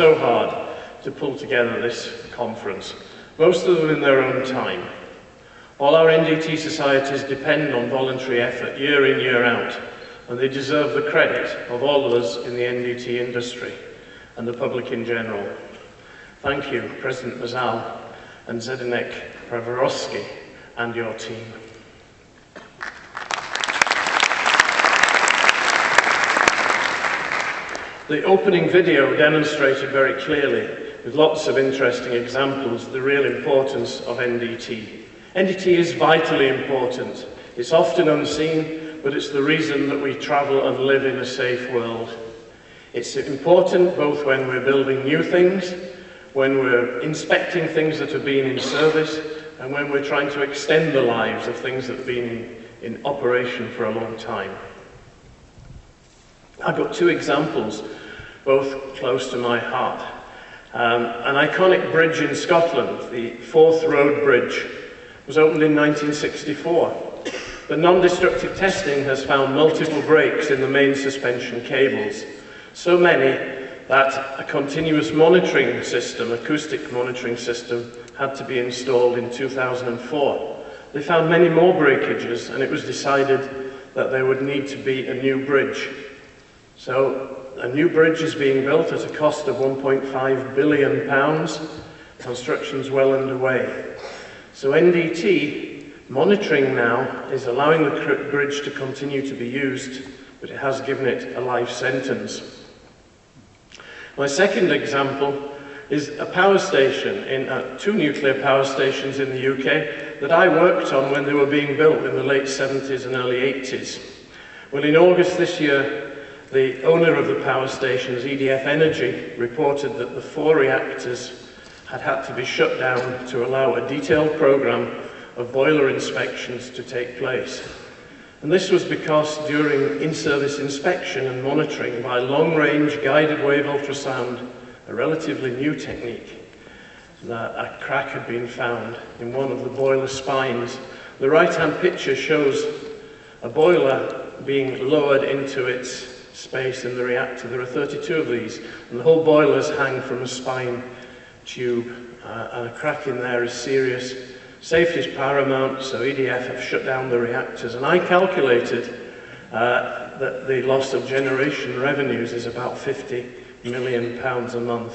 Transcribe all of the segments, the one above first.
so hard to pull together this conference, most of them in their own time. All our NDT societies depend on voluntary effort year in, year out, and they deserve the credit of all of us in the NDT industry and the public in general. Thank you, President Mazal and Zdenek Převorovský and your team. The opening video demonstrated very clearly, with lots of interesting examples, the real importance of NDT. NDT is vitally important. It's often unseen, but it's the reason that we travel and live in a safe world. It's important both when we're building new things, when we're inspecting things that have been in service, and when we're trying to extend the lives of things that have been in, operation for a long time. I've got two examples, both close to my heart. Um, an iconic bridge in Scotland, the Forth Road Bridge, was opened in 1964. But non-destructive testing has found multiple breaks in the main suspension cables. So many that a continuous monitoring system, acoustic monitoring system, had to be installed in 2004. They found many more breakages and it was decided that there would need to be a new bridge. So a new bridge is being built at a cost of 1.5 billion pounds. Construction's well underway. So NDT monitoring now is allowing the bridge to continue to be used, but it has given it a life sentence. My second example is a power station, in uh, two nuclear power stations in the UK that I worked on when they were being built in the late 70s and early 80s. Well, in August this year, the owner of the power stations, EDF Energy, reported that the four reactors had had to be shut down to allow a detailed program of boiler inspections to take place. And this was because during in-service inspection and monitoring by long-range guided wave ultrasound, a relatively new technique, that a crack had been found in one of the boiler spines. The right-hand picture shows a boiler being lowered into its space in the reactor. There are 32 of these, and the whole boilers hang from a spine tube, uh, and a crack in there is serious. Safety is paramount, so EDF have shut down the reactors. And I calculated uh, that the loss of generation revenues is about 50 million pounds a month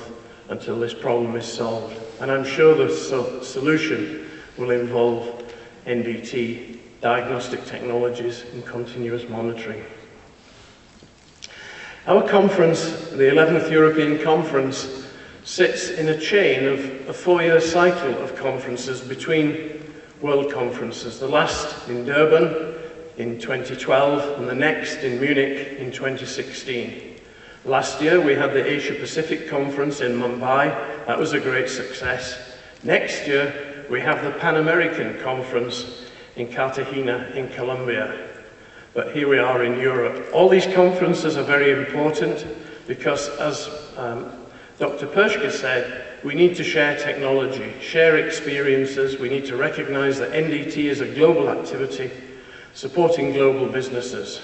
until this problem is solved. And I'm sure the so solution will involve NDT, diagnostic technologies and continuous monitoring. Our conference, the 11th European Conference, sits in a chain of a four-year cycle of conferences between world conferences, the last in Durban in 2012 and the next in Munich in 2016. Last year we had the Asia Pacific Conference in Mumbai, that was a great success. Next year we have the Pan American Conference in Cartagena in Colombia. But here we are in Europe. All these conferences are very important because, as um, Dr. Perschke said, we need to share technology, share experiences, we need to recognize that NDT is a global activity supporting global businesses.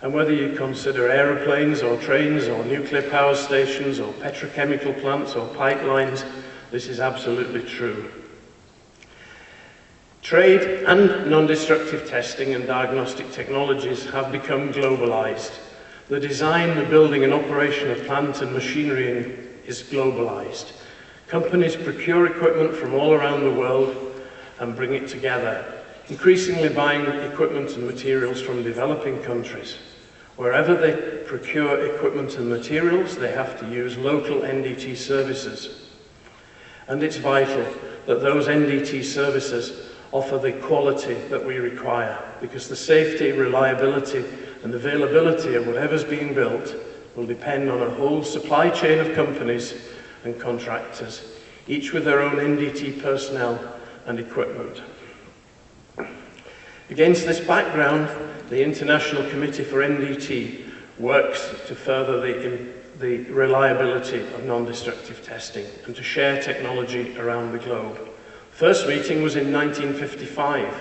And whether you consider aeroplanes or trains or nuclear power stations or petrochemical plants or pipelines, this is absolutely true. Trade and non-destructive testing and diagnostic technologies have become globalized. The design, the building and operation of plant and machinery is globalized. Companies procure equipment from all around the world and bring it together, increasingly buying equipment and materials from developing countries. Wherever they procure equipment and materials, they have to use local NDT services. And it's vital that those NDT services offer the quality that we require because the safety, reliability and availability of whatever's being built will depend on a whole supply chain of companies and contractors, each with their own NDT personnel and equipment. Against this background, the International Committee for NDT works to further the, the reliability of non-destructive testing and to share technology around the globe. First meeting was in 1955.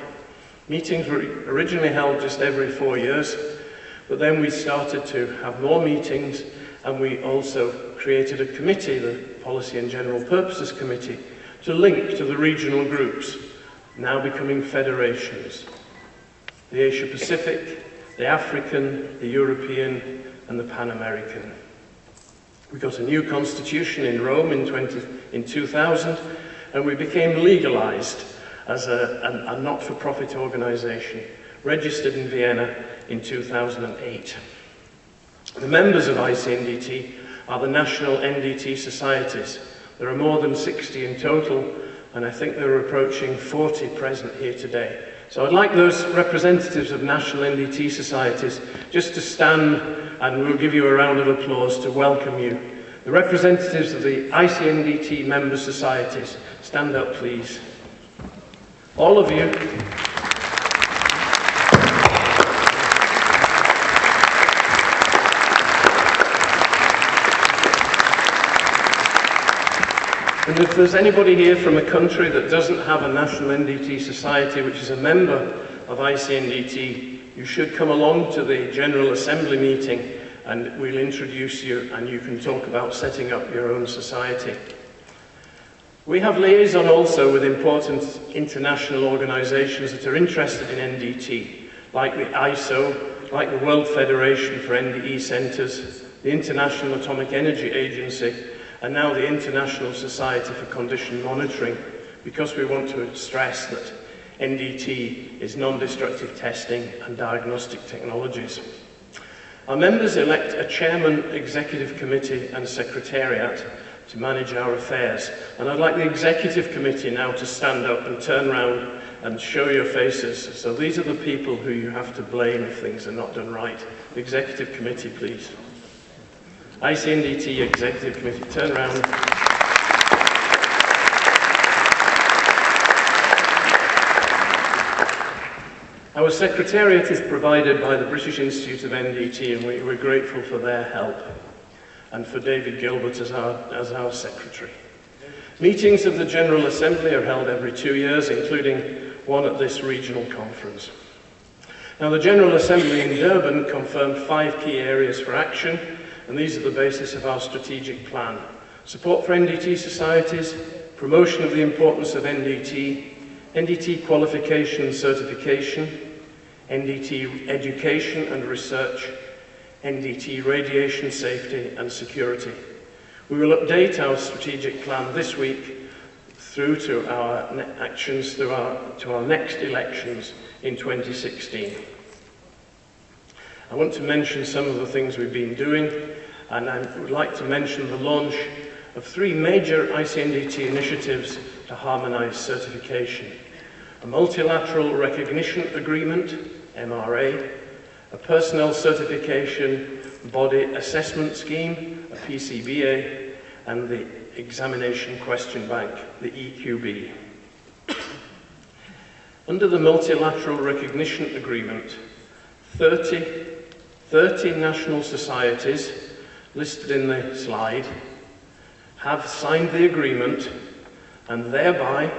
Meetings were originally held just every four years, but then we started to have more meetings and we also created a committee, the Policy and General Purposes Committee, to link to the regional groups, now becoming federations. The Asia Pacific, the African, the European, and the Pan American. We got a new constitution in Rome in, 20, in 2000, and we became legalized as a, a, a not-for-profit organization, registered in Vienna in 2008. The members of ICNDT are the national NDT societies. There are more than 60 in total, and I think there are approaching 40 present here today. So I'd like those representatives of national NDT societies just to stand and we'll give you a round of applause to welcome you The representatives of the ICNDT member societies, stand up please. All of you. And if there's anybody here from a country that doesn't have a national NDT society, which is a member of ICNDT, you should come along to the General Assembly meeting and we'll introduce you and you can talk about setting up your own society. We have liaison also with important international organisations that are interested in NDT, like the ISO, like the World Federation for NDE Centres, the International Atomic Energy Agency, and now the International Society for Condition Monitoring, because we want to stress that NDT is non-destructive testing and diagnostic technologies. Our members elect a chairman, executive committee and secretariat to manage our affairs. And I'd like the executive committee now to stand up and turn round and show your faces. So these are the people who you have to blame if things are not done right. The executive committee, please. ICNDT executive committee, turn round. Our secretariat is provided by the British Institute of NDT and we, we're grateful for their help and for David Gilbert as our, as our secretary. Meetings of the General Assembly are held every two years, including one at this regional conference. Now, the General Assembly in Durban confirmed five key areas for action, and these are the basis of our strategic plan. Support for NDT societies, promotion of the importance of NDT, NDT qualification and certification, NDT education and research, NDT radiation safety and security. We will update our strategic plan this week through to our actions through our, to our next elections in 2016. I want to mention some of the things we've been doing and I would like to mention the launch of three major ICNDT initiatives to harmonise certification. A multilateral recognition agreement, MRA, a personnel certification body assessment scheme, a PCBA, and the examination question bank, the EQB. Under the multilateral recognition agreement, 30, 30 national societies listed in the slide have signed the agreement and thereby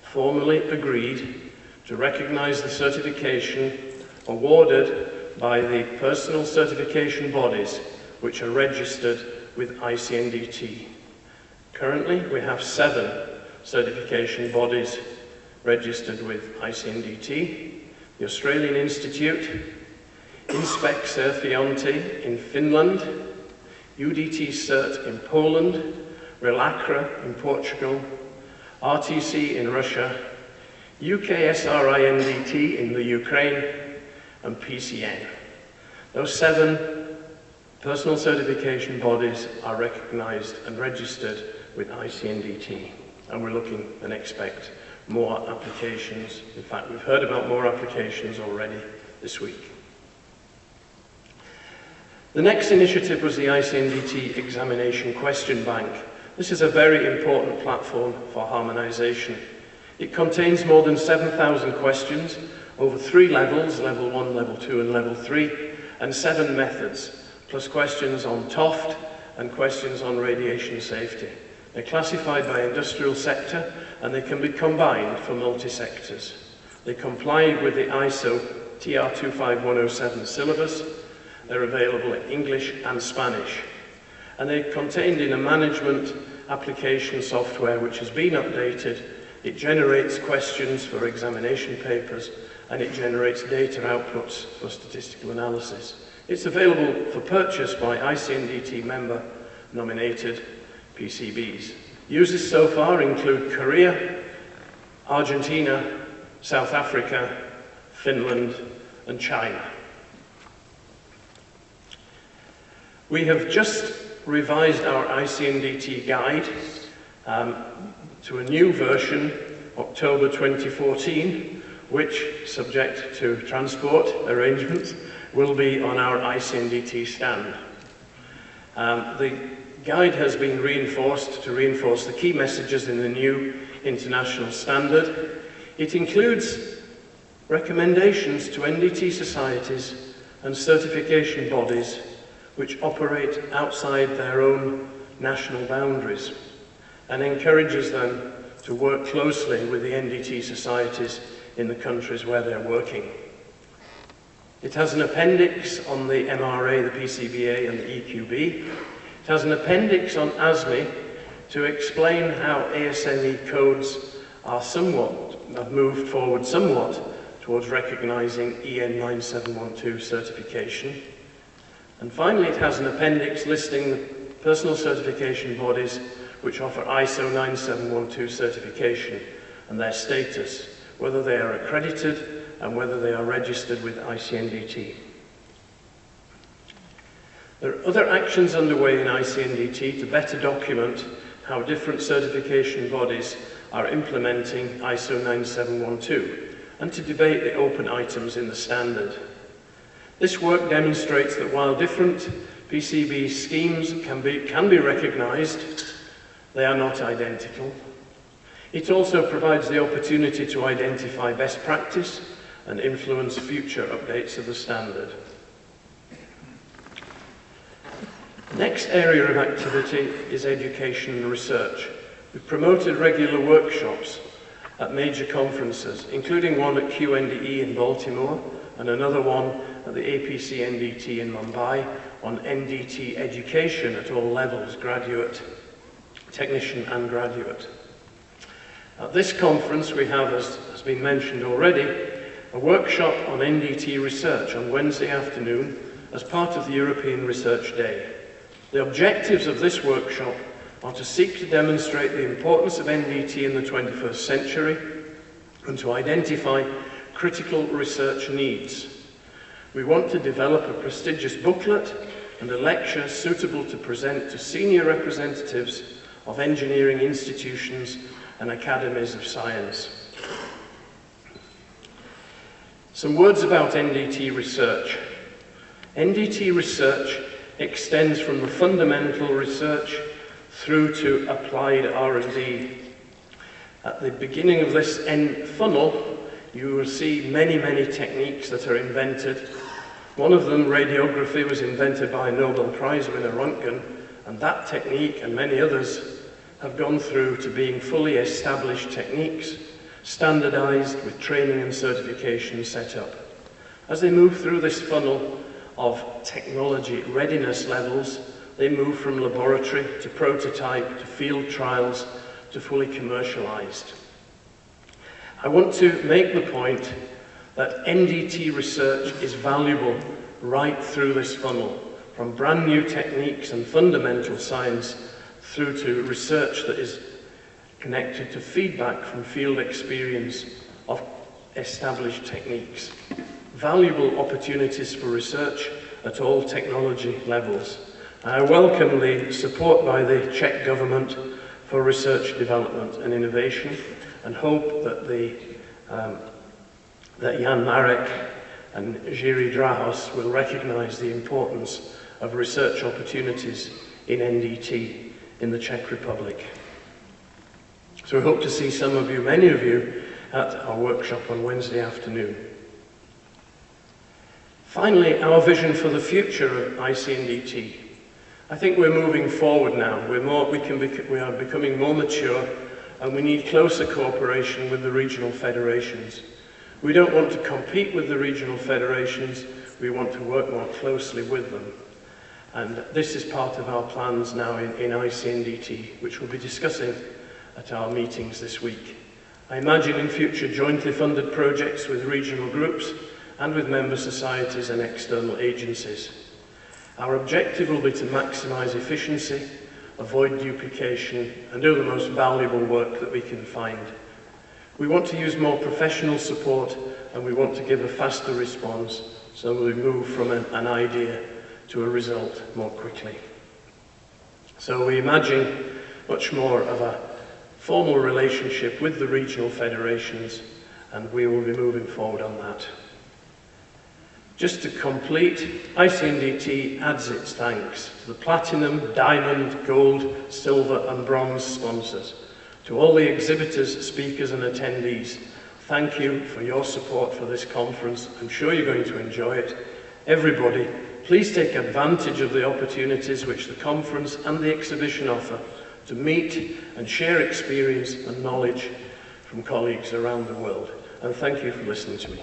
formally agreed to recognize the certification awarded by the personal certification bodies which are registered with ICNDT. Currently, we have seven certification bodies registered with ICNDT, the Australian Institute, Inspecta Sertifiointi in Finland, UDT Cert in Poland, Relacre in Portugal, RTC in Russia, UKSRINDT in the Ukraine, and PCN. Those seven personal certification bodies are recognised and registered with ICNDT, and we're looking and expect more applications. In fact, we've heard about more applications already this week. The next initiative was the ICNDT Examination Question Bank. This is a very important platform for harmonisation. It contains more than 7,000 questions over three levels, level one, level two, and level three, and seven methods, plus questions on TOFD and questions on radiation safety. They're classified by industrial sector and they can be combined for multi-sectors. They comply with the ISO TR25107 syllabus. They're available in English and Spanish. And they're contained in a management application software which has been updated. It generates questions for examination papers and it generates data outputs for statistical analysis. It's available for purchase by ICNDT member nominated PCBs. Users so far include Korea, Argentina, South Africa, Finland and China. We have just revised our ICNDT guide um, to a new version, October 2014, which, subject to transport arrangements, will be on our ICNDT stand. Um, the guide has been reinforced to reinforce the key messages in the new international standard. It includes recommendations to NDT societies and certification bodies which operate outside their own national boundaries and encourages them to work closely with the NDT societies in the countries where they're working. It has an appendix on the MRA, the PCBA and the EQB. It has an appendix on ASME to explain how ASME codes are somewhat, have moved forward somewhat towards recognizing EN 9712 certification. And finally, it has an appendix listing the personal certification bodies which offer ISO 9712 certification and their status, whether they are accredited and whether they are registered with ICNDT. There are other actions underway in ICNDT to better document how different certification bodies are implementing ISO 9712 and to debate the open items in the standard. This work demonstrates that while different PCB schemes can be, can be recognised, they are not identical. It also provides the opportunity to identify best practice and influence future updates of the standard. Next area of activity is education and research. We've promoted regular workshops at major conferences, including one at QNDE in Baltimore and another one at the APC NDT in Mumbai on NDT education at all levels, graduate, technician and graduate. At this conference we have, as has been mentioned already, a workshop on NDT research on Wednesday afternoon as part of the European Research Day. The objectives of this workshop are to seek to demonstrate the importance of NDT in the 21st century and to identify critical research needs. We want to develop a prestigious booklet and a lecture suitable to present to senior representatives of engineering institutions and academies of science. Some words about NDT research. NDT research extends from the fundamental research through to applied R&D. At the beginning of this N funnel, you will see many, many techniques that are invented. One of them, radiography, was invented by Nobel Prize winner, Röntgen, and that technique and many others have gone through to being fully established techniques, standardized with training and certification set up. As they move through this funnel of technology readiness levels, they move from laboratory to prototype to field trials to fully commercialized. I want to make the point that NDT research is valuable right through this funnel, from brand new techniques and fundamental science through to research that is connected to feedback from field experience of established techniques. Valuable opportunities for research at all technology levels. I welcome the support by the Czech government for research development and innovation and hope that, the, um, that Jan Marek and Jiří Drahos will recognize the importance of research opportunities in NDT in the Czech Republic. So we hope to see some of you, many of you, at our workshop on Wednesday afternoon. Finally, our vision for the future of ICNDT. I think we're moving forward now. We're more, we, can we are becoming more mature and we need closer cooperation with the regional federations. We don't want to compete with the regional federations, we want to work more closely with them. And this is part of our plans now in, in ICNDT, which we'll be discussing at our meetings this week. I imagine in future jointly funded projects with regional groups and with member societies and external agencies. Our objective will be to maximise efficiency, avoid duplication and do the most valuable work that we can find. We want to use more professional support and we want to give a faster response so we move from an, an idea to a result more quickly. So we imagine much more of a formal relationship with the regional federations and we will be moving forward on that. Just to complete, ICNDT adds its thanks to the platinum, diamond, gold, silver and bronze sponsors, To all the exhibitors, speakers and attendees, thank you for your support for this conference. I'm sure you're going to enjoy it. Everybody, please take advantage of the opportunities which the conference and the exhibition offer to meet and share experience and knowledge from colleagues around the world. And thank you for listening to me.